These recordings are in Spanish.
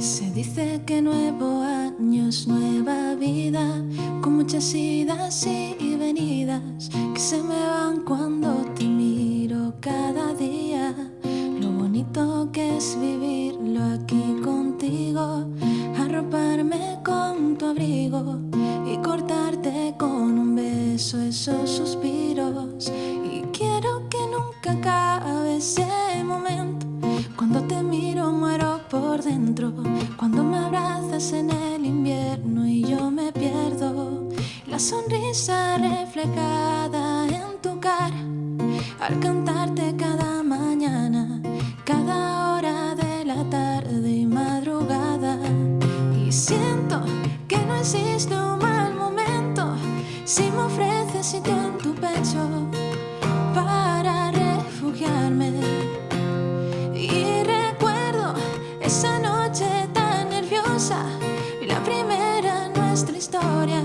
Se dice que nuevo año es nueva vida, con muchas idas y venidas que se me van cuando te miro cada día. Lo bonito que es vivirlo aquí contigo, arroparme con tu abrigo y cortarte con un beso esos sonrisa reflejada en tu cara, al cantarte cada mañana, cada hora de la tarde y madrugada. Y siento que no existe un mal momento si me ofreces sitio en tu pecho para refugiarme. y la primera nuestra historia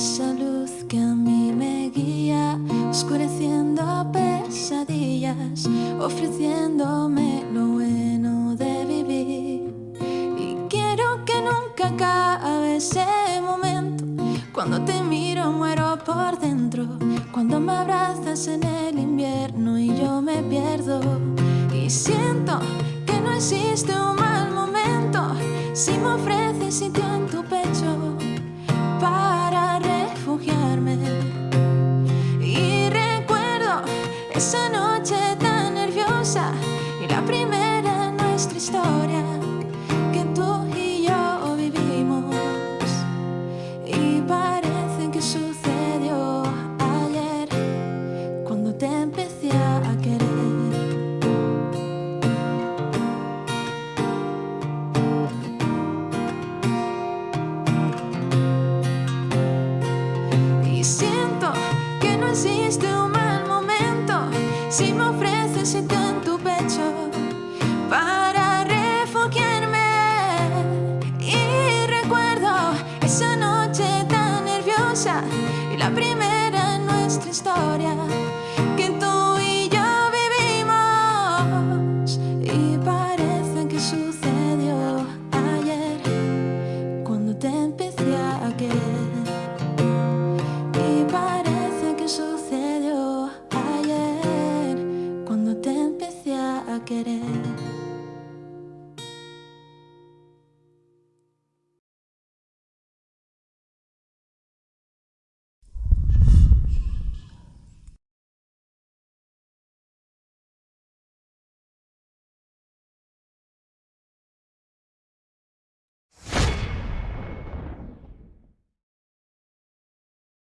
esa luz que a mí me guía oscureciendo pesadillas, ofreciéndome lo bueno de vivir. Y quiero que nunca acabe ese momento, cuando te miro muero por dentro, cuando me abrazas en el invierno y yo me pierdo. Y siento que no existe un mal momento, si me ofreces sitio en Esa noche tan nerviosa y la primera en nuestra historia si me ofreces sitio en tu pecho para